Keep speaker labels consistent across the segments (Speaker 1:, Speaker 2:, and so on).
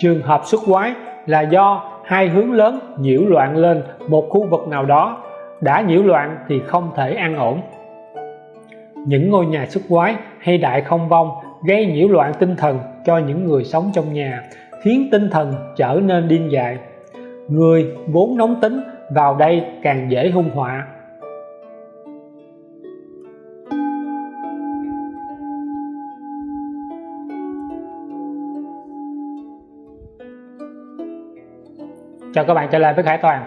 Speaker 1: trường hợp xuất quái là do hai hướng lớn nhiễu loạn lên một khu vực nào đó. Đã nhiễu loạn thì không thể an ổn. Những ngôi nhà xuất quái hay đại không vong gây nhiễu loạn tinh thần cho những người sống trong nhà, khiến tinh thần trở nên điên dại. Người vốn nóng tính vào đây càng dễ hung họa. Chào các bạn trở lại với Khải Toàn.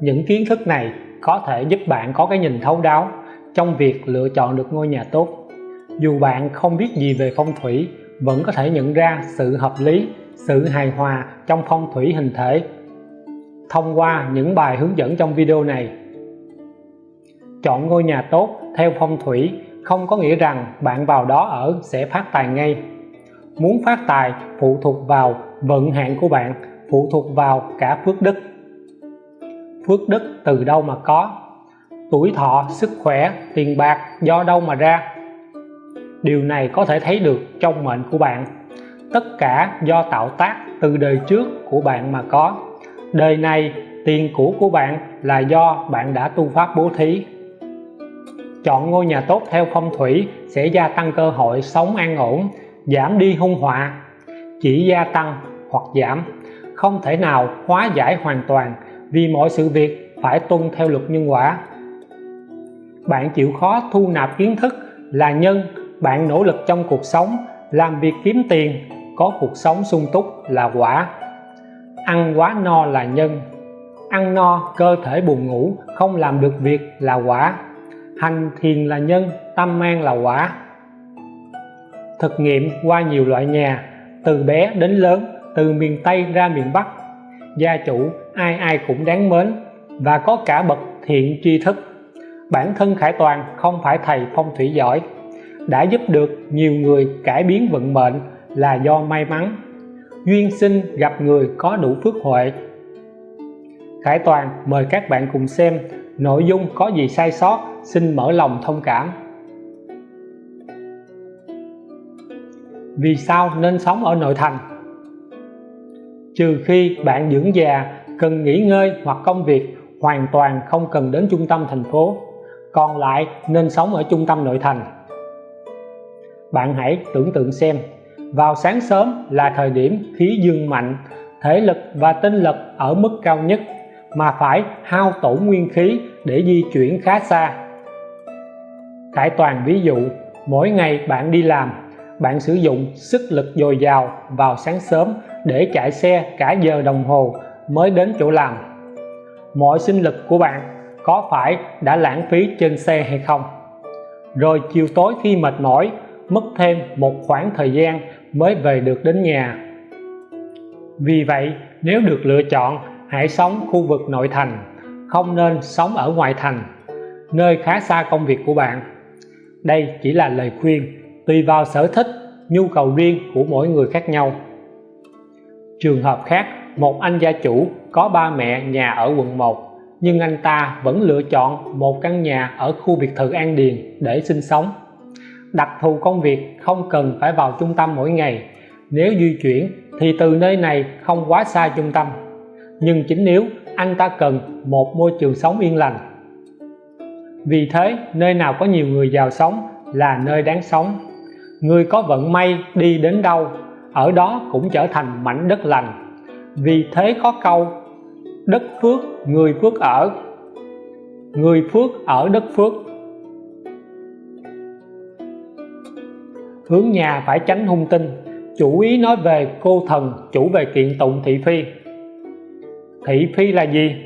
Speaker 1: Những kiến thức này có thể giúp bạn có cái nhìn thấu đáo trong việc lựa chọn được ngôi nhà tốt. Dù bạn không biết gì về phong thủy, vẫn có thể nhận ra sự hợp lý, sự hài hòa trong phong thủy hình thể. Thông qua những bài hướng dẫn trong video này, chọn ngôi nhà tốt theo phong thủy không có nghĩa rằng bạn vào đó ở sẽ phát tài ngay. Muốn phát tài, phụ thuộc vào vận hạn của bạn phụ thuộc vào cả phước đức. Phước đức từ đâu mà có? Tuổi thọ, sức khỏe, tiền bạc, do đâu mà ra? Điều này có thể thấy được trong mệnh của bạn. Tất cả do tạo tác từ đời trước của bạn mà có. Đời này, tiền của của bạn là do bạn đã tu pháp bố thí. Chọn ngôi nhà tốt theo phong thủy sẽ gia tăng cơ hội sống an ổn, giảm đi hung họa, chỉ gia tăng hoặc giảm không thể nào hóa giải hoàn toàn vì mọi sự việc phải tuân theo luật nhân quả. Bạn chịu khó thu nạp kiến thức là nhân, bạn nỗ lực trong cuộc sống, làm việc kiếm tiền, có cuộc sống sung túc là quả. Ăn quá no là nhân, ăn no cơ thể buồn ngủ, không làm được việc là quả. Hành thiền là nhân, tâm an là quả. Thực nghiệm qua nhiều loại nhà, từ bé đến lớn từ miền Tây ra miền Bắc. Gia chủ ai ai cũng đáng mến và có cả bậc thiện tri thức. Bản thân Khải Toàn không phải thầy phong thủy giỏi, đã giúp được nhiều người cải biến vận mệnh là do may mắn. Duyên sinh gặp người có đủ phước huệ. Khải Toàn mời các bạn cùng xem nội dung có gì sai sót, xin mở lòng thông cảm. Vì sao nên sống ở nội thành? Trừ khi bạn dưỡng già, cần nghỉ ngơi hoặc công việc, hoàn toàn không cần đến trung tâm thành phố. Còn lại, nên sống ở trung tâm nội thành. Bạn hãy tưởng tượng xem, vào sáng sớm là thời điểm khí dương mạnh, thể lực và tinh lực ở mức cao nhất, mà phải hao tổn nguyên khí để di chuyển khá xa. Khải toàn ví dụ, mỗi ngày bạn đi làm bạn sử dụng sức lực dồi dào vào sáng sớm để chạy xe cả giờ đồng hồ mới đến chỗ làm. Mọi sinh lực của bạn có phải đã lãng phí trên xe hay không? Rồi chiều tối khi mệt mỏi, mất thêm một khoảng thời gian mới về được đến nhà. Vì vậy, nếu được lựa chọn, hãy sống khu vực nội thành, không nên sống ở ngoại thành, nơi khá xa công việc của bạn. Đây chỉ là lời khuyên tùy vào sở thích, nhu cầu riêng của mỗi người khác nhau. Trường hợp khác, một anh gia chủ có ba mẹ nhà ở quận 1 nhưng anh ta vẫn lựa chọn một căn nhà ở khu biệt thự An Điền để sinh sống. Đặc thù công việc không cần phải vào trung tâm mỗi ngày. Nếu di chuyển thì từ nơi này không quá xa trung tâm. Nhưng chính nếu anh ta cần một môi trường sống yên lành. Vì thế, nơi nào có nhiều người giàu sống là nơi đáng sống người có vận may đi đến đâu, ở đó cũng trở thành mảnh đất lành. Vì thế có câu, đất phước, người phước ở. Người phước ở đất phước. Hướng nhà phải tránh hung tinh, chủ ý nói về cô thần, chủ về kiện tụng thị phi. Thị phi là gì?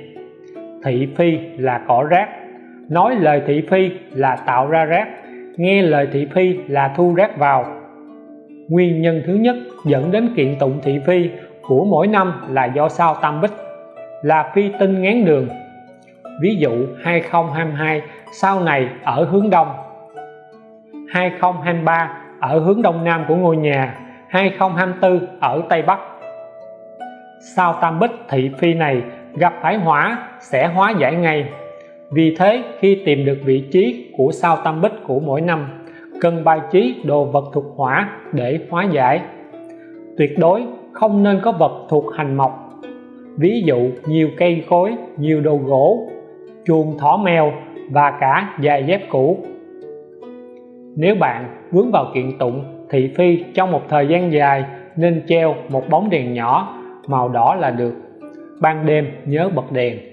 Speaker 1: Thị phi là cỏ rác, nói lời thị phi là tạo ra rác nghe lời thị phi là thu rác vào. Nguyên nhân thứ nhất dẫn đến kiện tụng thị phi của mỗi năm là do sao tam bích, là phi tinh ngán đường. Ví dụ 2022 sau này ở hướng đông. 2023 ở hướng đông nam của ngôi nhà. 2024 ở Tây Bắc. Sao tam bích thị phi này gặp phải hỏa, sẽ hóa giải ngay vì thế, khi tìm được vị trí của sao tam bích của mỗi năm, cần bài trí đồ vật thuộc hỏa để hóa giải. Tuyệt đối không nên có vật thuộc hành mộc. Ví dụ nhiều cây cối nhiều đồ gỗ, chuồng thỏ mèo và cả giày dép cũ. Nếu bạn vướng vào kiện tụng thị phi trong một thời gian dài, nên treo một bóng đèn nhỏ màu đỏ là được. Ban đêm nhớ bật đèn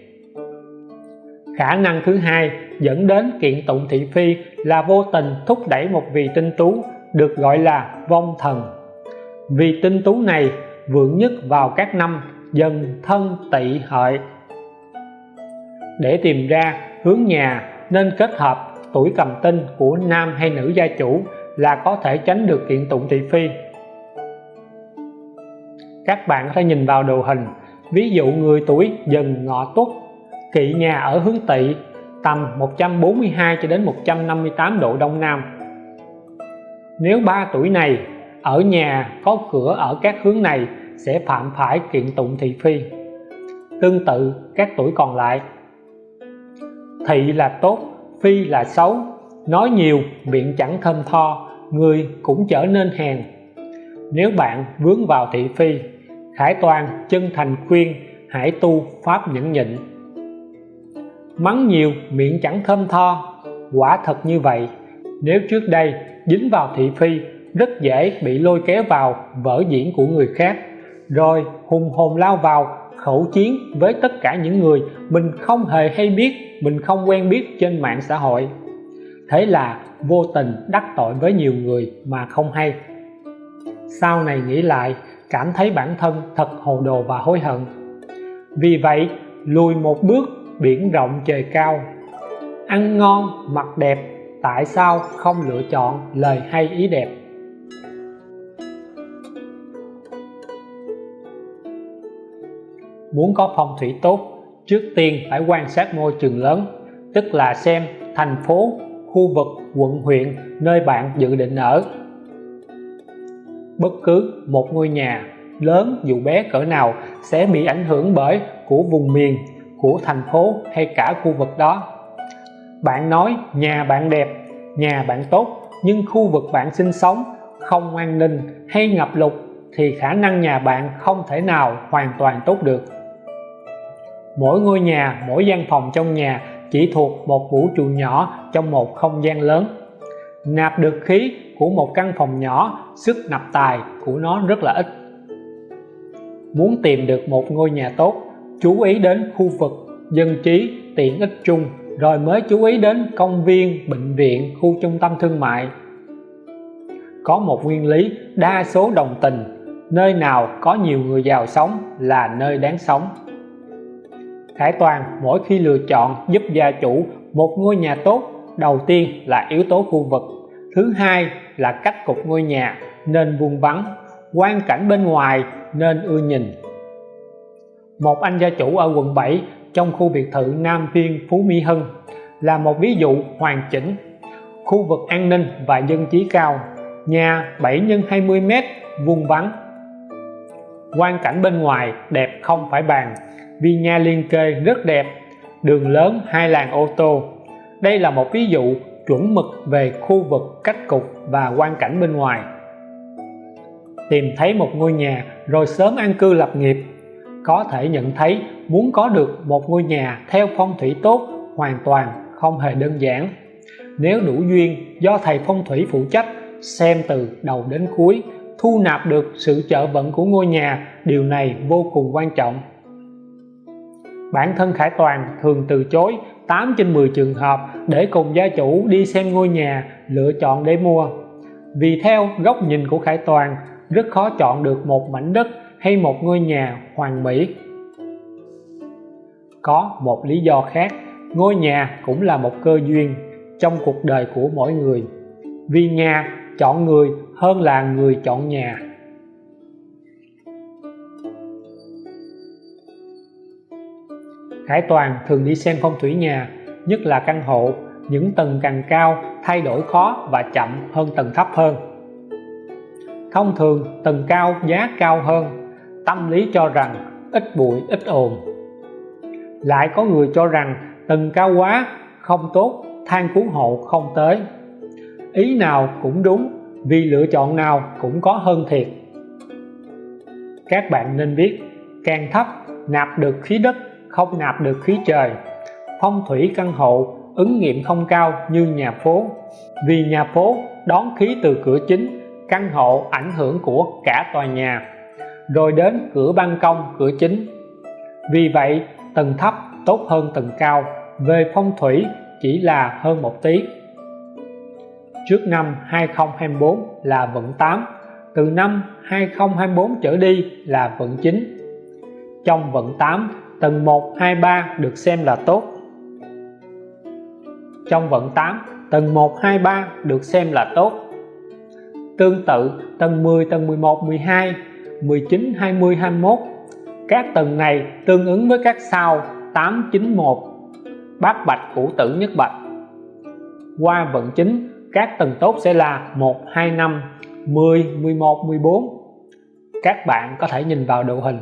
Speaker 1: khả năng thứ hai dẫn đến kiện tụng thị phi là vô tình thúc đẩy một vị tinh tú, được gọi là vong thần. Vì tinh tú này vượng nhất vào các năm dần thân tỵ hợi. Để tìm ra hướng nhà, nên kết hợp tuổi cầm tinh của nam hay nữ gia chủ là có thể tránh được kiện tụng thị phi. Các bạn có thể nhìn vào đồ hình. Ví dụ người tuổi dần ngọ tuất kỵ nhà ở hướng tỵ, tầm 142 cho đến 158 độ đông nam. Nếu ba tuổi này ở nhà có cửa ở các hướng này, sẽ phạm phải kiện tụng thị phi. Tương tự các tuổi còn lại. Thị là tốt, phi là xấu, nói nhiều, miệng chẳng thơm tho, người cũng trở nên hèn. Nếu bạn vướng vào thị phi, Khải Toàn chân thành khuyên, hãy tu pháp nhẫn nhịn mắng nhiều, miệng chẳng thơm tho. Quả thật như vậy. Nếu trước đây, dính vào thị phi, rất dễ bị lôi kéo vào vở diễn của người khác. Rồi, hùng hồn lao vào, khẩu chiến với tất cả những người mình không hề hay biết, mình không quen biết trên mạng xã hội. Thế là vô tình đắc tội với nhiều người mà không hay. Sau này nghĩ lại, cảm thấy bản thân thật hồ đồ và hối hận. Vì vậy, lùi một bước biển rộng trời cao. Ăn ngon, mặc đẹp, tại sao không lựa chọn lời hay ý đẹp? Muốn có phong thủy tốt, trước tiên phải quan sát môi trường lớn, tức là xem thành phố, khu vực, quận, huyện, nơi bạn dự định ở. Bất cứ một ngôi nhà, lớn dù bé cỡ nào, sẽ bị ảnh hưởng bởi của vùng miền của thành phố hay cả khu vực đó. Bạn nói, nhà bạn đẹp, nhà bạn tốt, nhưng khu vực bạn sinh sống không an ninh hay ngập lụt thì khả năng nhà bạn không thể nào hoàn toàn tốt được. Mỗi ngôi nhà, mỗi gian phòng trong nhà chỉ thuộc một vũ trụ nhỏ trong một không gian lớn. Nạp được khí của một căn phòng nhỏ, sức nạp tài của nó rất là ít. Muốn tìm được một ngôi nhà tốt chú ý đến khu vực, dân trí, tiện ích chung. Rồi mới chú ý đến công viên, bệnh viện, khu trung tâm thương mại. Có một nguyên lý, đa số đồng tình. Nơi nào có nhiều người giàu sống là nơi đáng sống. Khải Toàn, mỗi khi lựa chọn giúp gia chủ một ngôi nhà tốt, đầu tiên là yếu tố khu vực. Thứ hai là cách cục ngôi nhà, nên vuông vắn quan cảnh bên ngoài, nên ưa nhìn một anh gia chủ ở quận 7 trong khu biệt thự Nam Viên, Phú Mỹ Hưng, là một ví dụ hoàn chỉnh. Khu vực an ninh và dân trí cao, nhà 7 x 20 m vuông vắn quan cảnh bên ngoài đẹp không phải bàn, vì nhà liên kề rất đẹp, đường lớn hai làn ô tô. Đây là một ví dụ chuẩn mực về khu vực cách cục và quan cảnh bên ngoài. Tìm thấy một ngôi nhà rồi sớm an cư lập nghiệp có thể nhận thấy muốn có được một ngôi nhà theo phong thủy tốt hoàn toàn không hề đơn giản. Nếu đủ duyên do thầy phong thủy phụ trách xem từ đầu đến cuối, thu nạp được sự trợ vận của ngôi nhà, điều này vô cùng quan trọng. Bản thân Khải Toàn thường từ chối 8 trên 10 trường hợp để cùng gia chủ đi xem ngôi nhà, lựa chọn để mua. Vì theo góc nhìn của Khải Toàn, rất khó chọn được một mảnh đất hay một ngôi nhà hoàn mỹ? Có một lý do khác, ngôi nhà cũng là một cơ duyên trong cuộc đời của mỗi người. Vì nhà chọn người hơn là người chọn nhà. Khải Toàn thường đi xem phong thủy nhà, nhất là căn hộ. Những tầng càng cao, thay đổi khó và chậm hơn tầng thấp hơn. Thông thường, tầng cao giá cao hơn tâm lý cho rằng ít bụi, ít ồn. Lại có người cho rằng tầng cao quá, không tốt, than cứu hộ không tới. Ý nào cũng đúng, vì lựa chọn nào cũng có hơn thiệt. Các bạn nên biết, càng thấp nạp được khí đất, không nạp được khí trời. Phong thủy căn hộ ứng nghiệm không cao như nhà phố. Vì nhà phố đón khí từ cửa chính, căn hộ ảnh hưởng của cả tòa nhà rồi đến cửa ban công, cửa chính. Vì vậy, tầng thấp tốt hơn tầng cao, về phong thủy chỉ là hơn một tí. Trước năm 2024 là vận 8 từ năm 2024 trở đi là vận 9 trong vận 8 tầng 1 2 3 được xem là tốt. Trong vận 8 tầng 1 2 3 được xem là tốt. Tương tự, tầng 10 tầng 11 12 19 20 21 các tầng này tương ứng với các sao 891 bát bạch củ tử nhất bạch. Qua vận chính, các tầng tốt sẽ là 1 2 5 10 11 14 các bạn có thể nhìn vào độ hình.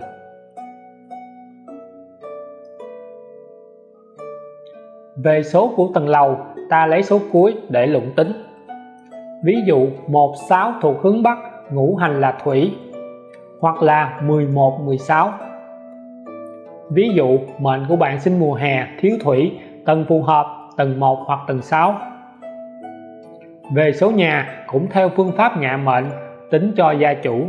Speaker 1: Về số của tầng lầu, ta lấy số cuối để luận tính. Ví dụ 16 thuộc hướng Bắc, ngũ hành là thủy hoặc là 11 16 ví dụ, mệnh của bạn sinh mùa hè, thiếu thủy tầng phù hợp tầng 1 hoặc tầng 6 về số nhà cũng theo phương pháp ngạ mệnh, tính cho gia chủ.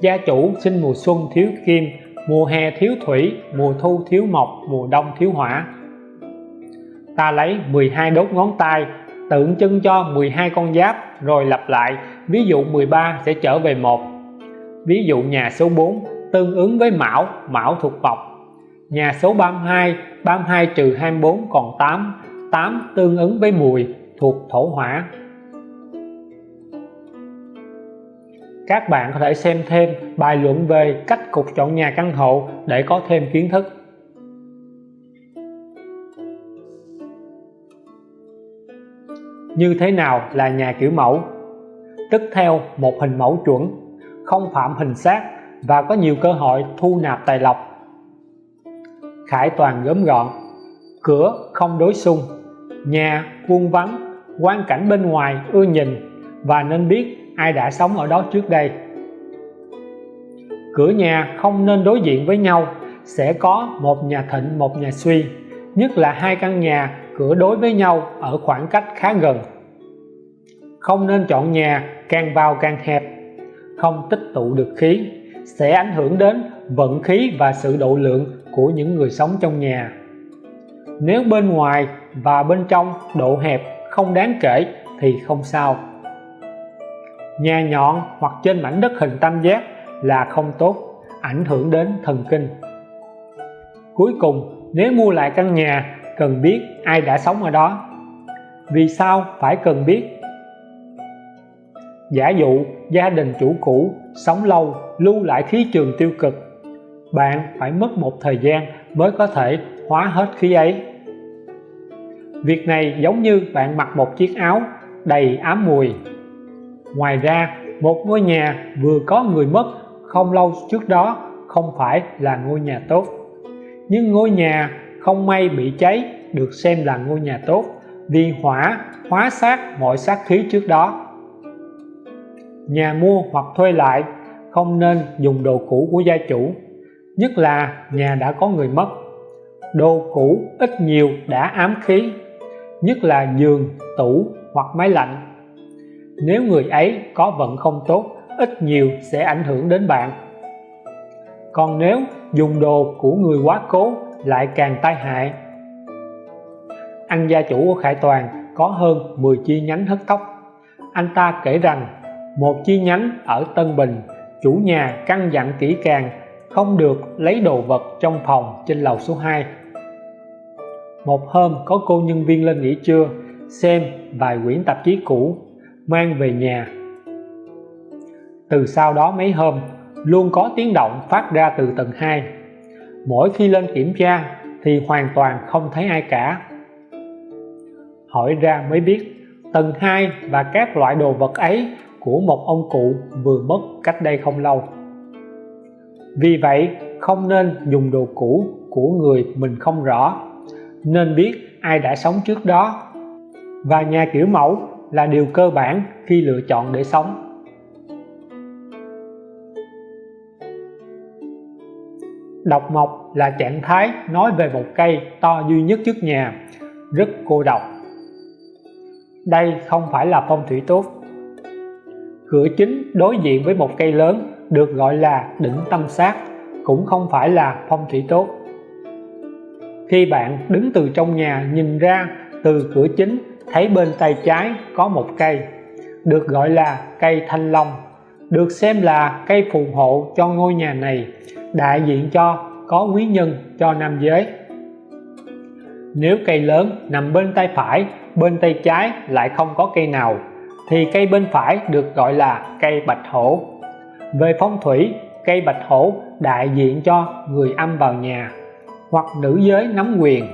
Speaker 1: Gia chủ sinh mùa xuân thiếu kim, mùa hè thiếu thủy, mùa thu thiếu mộc, mùa đông thiếu hỏa. Ta lấy 12 đốt ngón tay, tượng trưng cho 12 con giáp, rồi lặp lại. Ví dụ 13 sẽ trở về một ví dụ nhà số 4 tương ứng với mão mão thuộc mộc nhà số 32 32 trừ 24 còn 8 8 tương ứng với mùi thuộc thổ hỏa. Các bạn có thể xem thêm bài luận về cách cục chọn nhà căn hộ để có thêm kiến thức. Như thế nào là nhà kiểu mẫu? Tức theo một hình mẫu chuẩn không phạm hình sát và có nhiều cơ hội thu nạp tài lộc. Khải toàn gớm gọn, cửa không đối xung, nhà vuông vắn quan cảnh bên ngoài ưa nhìn và nên biết ai đã sống ở đó trước đây. Cửa nhà không nên đối diện với nhau, sẽ có một nhà thịnh, một nhà suy, nhất là hai căn nhà cửa đối với nhau ở khoảng cách khá gần. Không nên chọn nhà càng vào càng hẹp không tích tụ được khí, sẽ ảnh hưởng đến vận khí và sự độ lượng của những người sống trong nhà. Nếu bên ngoài và bên trong độ hẹp không đáng kể thì không sao. Nhà nhọn hoặc trên mảnh đất hình tam giác là không tốt, ảnh hưởng đến thần kinh. Cuối cùng, nếu mua lại căn nhà, cần biết ai đã sống ở đó. Vì sao phải cần biết? Giả dụ, gia đình chủ cũ, sống lâu, lưu lại khí trường tiêu cực. Bạn phải mất một thời gian mới có thể hóa hết khí ấy. Việc này giống như bạn mặc một chiếc áo đầy ám mùi. Ngoài ra, một ngôi nhà vừa có người mất không lâu trước đó không phải là ngôi nhà tốt. Nhưng ngôi nhà không may bị cháy được xem là ngôi nhà tốt vì hỏa, hóa sát mọi sát khí trước đó nhà mua hoặc thuê lại, không nên dùng đồ cũ của gia chủ, nhất là nhà đã có người mất. Đồ cũ ít nhiều đã ám khí, nhất là giường, tủ hoặc máy lạnh. Nếu người ấy có vận không tốt, ít nhiều sẽ ảnh hưởng đến bạn. Còn nếu dùng đồ của người quá cố, lại càng tai hại. Anh gia chủ của Khải Toàn có hơn 10 chi nhánh hớt tóc. Anh ta kể rằng một chi nhánh ở Tân Bình, chủ nhà căn dặn kỹ càng, không được lấy đồ vật trong phòng trên lầu số 2 một hôm có cô nhân viên lên nghỉ trưa, xem vài quyển tạp chí cũ, mang về nhà. Từ sau đó mấy hôm, luôn có tiếng động phát ra từ tầng 2 mỗi khi lên kiểm tra thì hoàn toàn không thấy ai cả. Hỏi ra mới biết, tầng 2 và các loại đồ vật ấy của một ông cụ vừa mất cách đây không lâu. Vì vậy, không nên dùng đồ cũ của người mình không rõ, nên biết ai đã sống trước đó. Và nhà kiểu mẫu là điều cơ bản khi lựa chọn để sống. Độc mộc là trạng thái nói về một cây to duy nhất trước nhà, rất cô độc. Đây không phải là phong thủy tốt cửa chính đối diện với một cây lớn được gọi là đỉnh tâm sát, cũng không phải là phong thủy tốt. Khi bạn đứng từ trong nhà nhìn ra từ cửa chính, thấy bên tay trái có một cây, được gọi là cây thanh long, được xem là cây phù hộ cho ngôi nhà này, đại diện cho, có quý nhân cho nam giới. Nếu cây lớn nằm bên tay phải, bên tay trái lại không có cây nào thì cây bên phải được gọi là cây bạch hổ. Về phong thủy, cây bạch hổ đại diện cho người âm vào nhà hoặc nữ giới nắm quyền.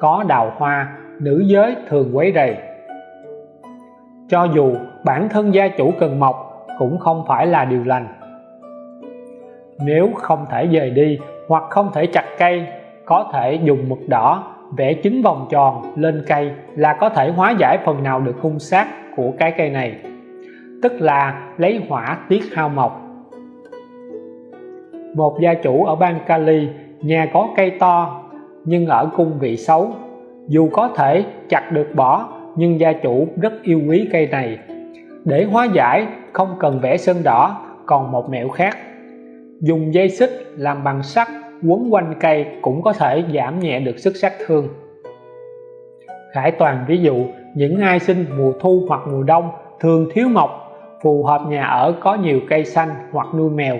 Speaker 1: Có đào hoa, nữ giới thường quấy rầy. Cho dù bản thân gia chủ cần mọc cũng không phải là điều lành. Nếu không thể dời đi hoặc không thể chặt cây, có thể dùng mực đỏ vẽ chính vòng tròn lên cây là có thể hóa giải phần nào được hung sát của cái cây này, tức là lấy hỏa tiết hao mộc. Một gia chủ ở bang Cali, nhà có cây to nhưng ở cung vị xấu, dù có thể chặt được bỏ, nhưng gia chủ rất yêu quý cây này. Để hóa giải, không cần vẽ sơn đỏ, còn một mẹo khác. Dùng dây xích làm bằng sắt quấn quanh cây cũng có thể giảm nhẹ được sức sát thương. Khải Toàn ví dụ những ai sinh mùa thu hoặc mùa đông thường thiếu mộc phù hợp nhà ở có nhiều cây xanh hoặc nuôi mèo.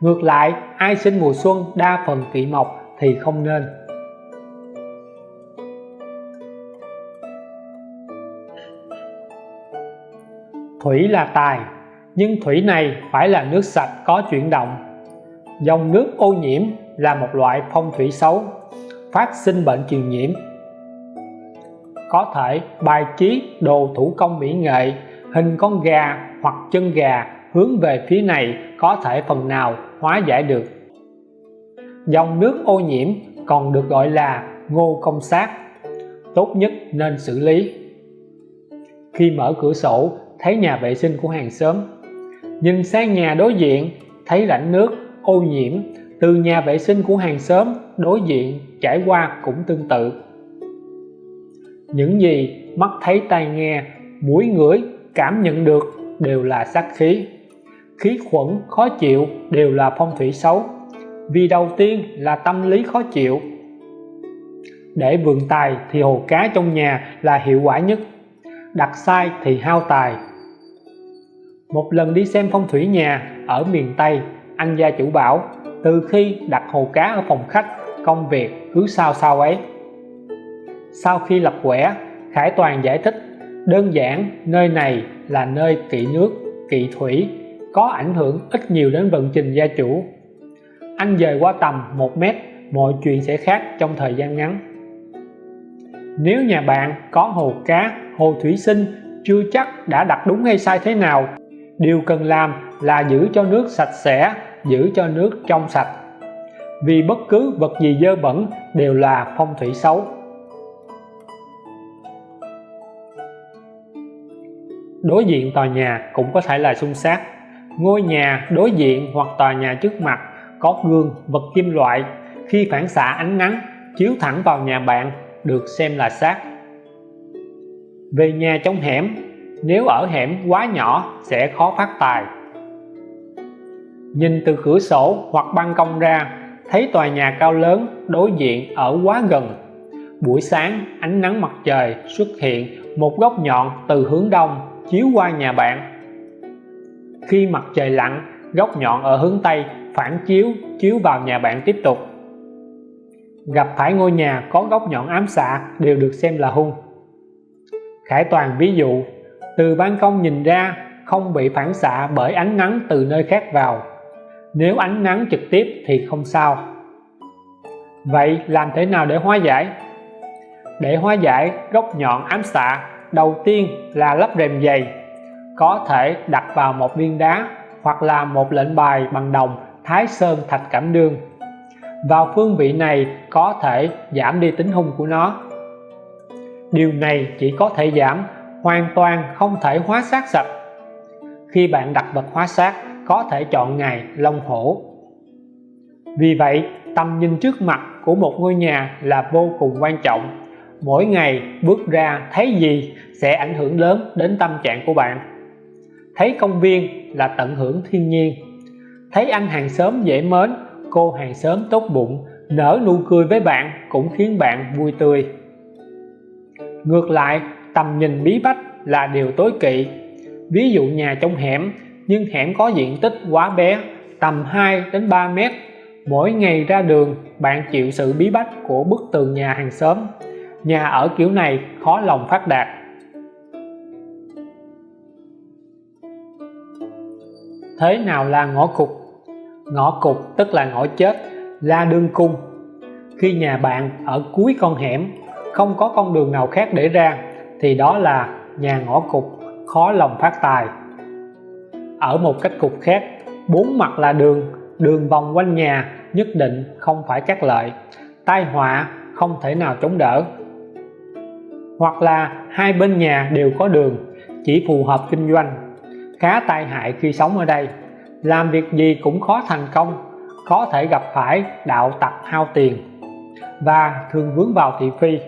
Speaker 1: Ngược lại, ai sinh mùa xuân đa phần kỵ mộc thì không nên. Thủy là tài, nhưng thủy này phải là nước sạch có chuyển động. Dòng nước ô nhiễm là một loại phong thủy xấu, phát sinh bệnh truyền nhiễm có thể bài trí đồ thủ công mỹ nghệ, hình con gà hoặc chân gà hướng về phía này có thể phần nào hóa giải được. Dòng nước ô nhiễm còn được gọi là ngô công sát tốt nhất nên xử lý. Khi mở cửa sổ, thấy nhà vệ sinh của hàng xóm. Nhìn sang nhà đối diện, thấy rãnh nước ô nhiễm, từ nhà vệ sinh của hàng xóm đối diện trải qua cũng tương tự những gì mắt thấy tai nghe, mũi ngửi, cảm nhận được đều là sát khí. Khí khuẩn khó chịu đều là phong thủy xấu, vì đầu tiên là tâm lý khó chịu. Để vượng tài thì hồ cá trong nhà là hiệu quả nhất, đặt sai thì hao tài. Một lần đi xem phong thủy nhà ở miền Tây anh gia chủ bảo, từ khi đặt hồ cá ở phòng khách, công việc cứ sao sao ấy sau khi lập quẻ, Khải Toàn giải thích, đơn giản, nơi này là nơi kỵ nước, kỵ thủy, có ảnh hưởng ít nhiều đến vận trình gia chủ. Anh dời qua tầm 1 mét, mọi chuyện sẽ khác trong thời gian ngắn. Nếu nhà bạn có hồ cá, hồ thủy sinh, chưa chắc đã đặt đúng hay sai thế nào, điều cần làm là giữ cho nước sạch sẽ, giữ cho nước trong sạch. Vì bất cứ vật gì dơ bẩn đều là phong thủy xấu. Đối diện tòa nhà cũng có thể là xung sát ngôi nhà đối diện hoặc tòa nhà trước mặt có gương, vật kim loại. Khi phản xạ ánh nắng, chiếu thẳng vào nhà bạn, được xem là sát về nhà trong hẻm, nếu ở hẻm quá nhỏ sẽ khó phát tài. Nhìn từ cửa sổ hoặc ban công ra, thấy tòa nhà cao lớn, đối diện ở quá gần. Buổi sáng, ánh nắng mặt trời xuất hiện một góc nhọn từ hướng đông chiếu qua nhà bạn. Khi mặt trời lặn, góc nhọn ở hướng Tây phản chiếu chiếu vào nhà bạn tiếp tục. Gặp phải ngôi nhà có góc nhọn ám xạ đều được xem là hung. Khải Toàn ví dụ, từ ban công nhìn ra không bị phản xạ bởi ánh nắng từ nơi khác vào. Nếu ánh nắng trực tiếp thì không sao. Vậy làm thế nào để hóa giải? Để hóa giải góc nhọn ám xạ đầu tiên là lắp rèm dày có thể đặt vào một viên đá hoặc là một lệnh bài bằng đồng thái sơn thạch cảm đương vào phương vị này có thể giảm đi tính hung của nó. Điều này chỉ có thể giảm, hoàn toàn không thể hóa sát sạch. Khi bạn đặt vật hóa sát, có thể chọn ngày long hổ. Vì vậy tầm nhìn trước mặt của một ngôi nhà là vô cùng quan trọng mỗi ngày bước ra thấy gì sẽ ảnh hưởng lớn đến tâm trạng của bạn. Thấy công viên là tận hưởng thiên nhiên. Thấy anh hàng xóm dễ mến, cô hàng xóm tốt bụng, nở nụ cười với bạn cũng khiến bạn vui tươi. Ngược lại, tầm nhìn bí bách là điều tối kỵ. Ví dụ nhà trong hẻm, nhưng hẻm có diện tích quá bé, tầm 2 đến 3 mét. Mỗi ngày ra đường, bạn chịu sự bí bách của bức tường nhà hàng xóm nhà ở kiểu này khó lòng phát đạt. Thế nào là ngõ cụt? Ngõ cụt tức là ngõ chết là đường cung khi nhà bạn ở cuối con hẻm, không có con đường nào khác để ra, thì đó là nhà ngõ cụt, khó lòng phát tài. Ở một cách cục khác, bốn mặt là đường đường vòng quanh nhà, nhất định không phải cắt lợi. Tai họa không thể nào chống đỡ hoặc là hai bên nhà đều có đường, chỉ phù hợp kinh doanh. Khá tai hại khi sống ở đây. Làm việc gì cũng khó thành công, có thể gặp phải đạo tặc hao tiền. Và thường vướng vào thị phi.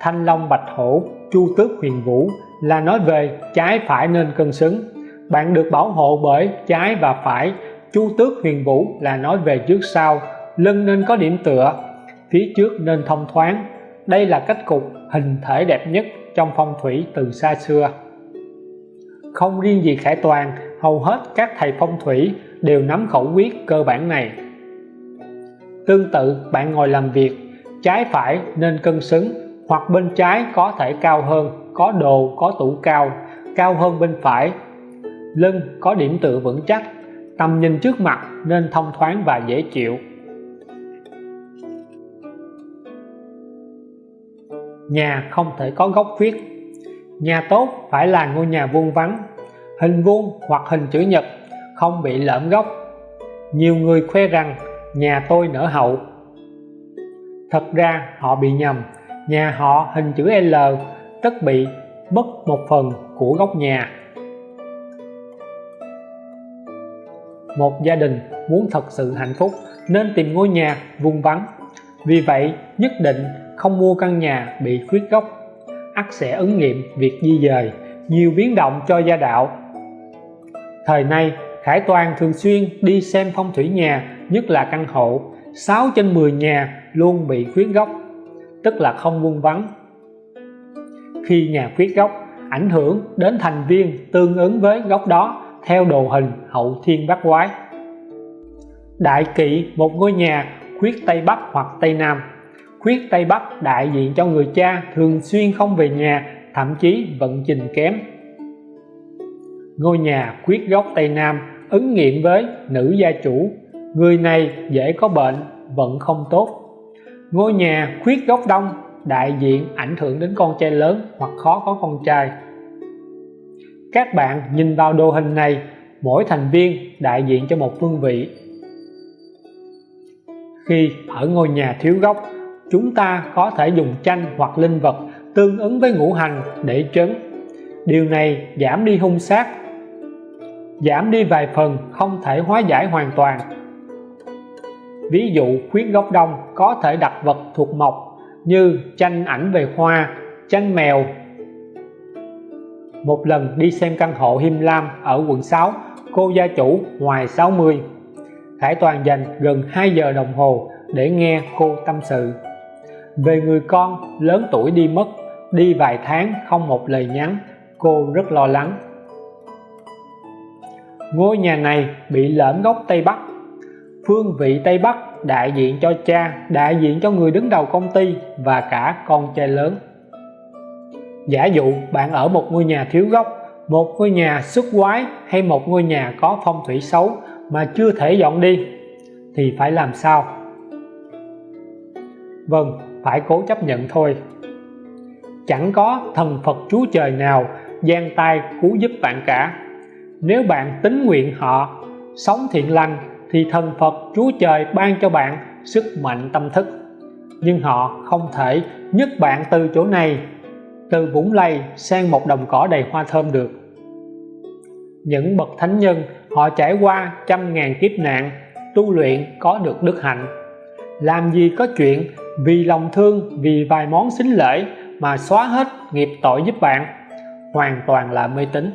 Speaker 1: Thanh long bạch hổ, chu tước huyền vũ là nói về trái phải nên cân xứng. Bạn được bảo hộ bởi trái và phải. Chu tước huyền vũ là nói về trước sau. Lưng nên có điểm tựa, phía trước nên thông thoáng đây là cách cục hình thể đẹp nhất trong phong thủy từ xa xưa. Không riêng gì Khải Toàn, hầu hết các thầy phong thủy đều nắm khẩu quyết cơ bản này. Tương tự, bạn ngồi làm việc, trái phải nên cân xứng, hoặc bên trái có thể cao hơn, có đồ, có tủ cao cao hơn bên phải. Lưng có điểm tựa vững chắc, tầm nhìn trước mặt nên thông thoáng và dễ chịu. Nhà không thể có góc viết. Nhà tốt phải là ngôi nhà vuông vắn hình vuông hoặc hình chữ nhật không bị lõm góc nhiều người khoe rằng nhà tôi nở hậu. Thật ra họ bị nhầm. Nhà họ hình chữ L tất bị mất một phần của góc nhà. Một gia đình muốn thật sự hạnh phúc nên tìm ngôi nhà vuông vắn vì vậy, nhất định không mua căn nhà bị khuyết gốc, ắt sẽ ứng nghiệm việc di dời nhiều biến động cho gia đạo. Thời nay Khải Toàn thường xuyên đi xem phong thủy nhà nhất là căn hộ. 6 trên 10 nhà luôn bị khuyết gốc, tức là không vuông vắn khi nhà khuyết gốc, ảnh hưởng đến thành viên tương ứng với góc đó theo đồ hình hậu thiên bát quái. Đại kỵ một ngôi nhà khuyết tây bắc hoặc tây nam khuyết tây bắc đại diện cho người cha thường xuyên không về nhà, thậm chí vận trình kém. Ngôi nhà khuyết góc tây nam ứng nghiệm với nữ gia chủ, người này dễ có bệnh vận không tốt. Ngôi nhà khuyết góc đông đại diện ảnh hưởng đến con trai lớn hoặc khó có con trai. Các bạn nhìn vào đồ hình này, mỗi thành viên đại diện cho một phương vị. Khi ở ngôi nhà thiếu góc chúng ta có thể dùng tranh hoặc linh vật tương ứng với ngũ hành để trấn. Điều này giảm đi hung sát, giảm đi vài phần không thể hóa giải hoàn toàn. Ví dụ khuyết góc đông có thể đặt vật thuộc mộc như tranh ảnh về hoa, tranh mèo. Một lần đi xem căn hộ Him Lam ở quận 6 cô gia chủ ngoài 60 Khải Toàn dành gần 2 giờ đồng hồ để nghe cô tâm sự về người con, lớn tuổi đi mất, đi vài tháng không một lời nhắn, cô rất lo lắng. Ngôi nhà này bị lởm góc Tây Bắc. Phương vị Tây Bắc đại diện cho cha, đại diện cho người đứng đầu công ty và cả con trai lớn. Giả dụ bạn ở một ngôi nhà thiếu góc một ngôi nhà xuất quái hay một ngôi nhà có phong thủy xấu mà chưa thể dọn đi, thì phải làm sao? Vâng phải cố chấp nhận thôi. Chẳng có thần Phật Chúa Trời nào giang tay cứu giúp bạn cả. Nếu bạn tính nguyện họ, sống thiện lành thì thần Phật Chúa Trời ban cho bạn sức mạnh tâm thức. Nhưng họ không thể nhấc bạn từ chỗ này, từ vũng lầy sang một đồng cỏ đầy hoa thơm được. Những bậc thánh nhân, họ trải qua trăm ngàn kiếp nạn, tu luyện có được đức hạnh. Làm gì có chuyện vì lòng thương, vì vài món xính lễ mà xóa hết nghiệp tội giúp bạn. Hoàn toàn là mê tín.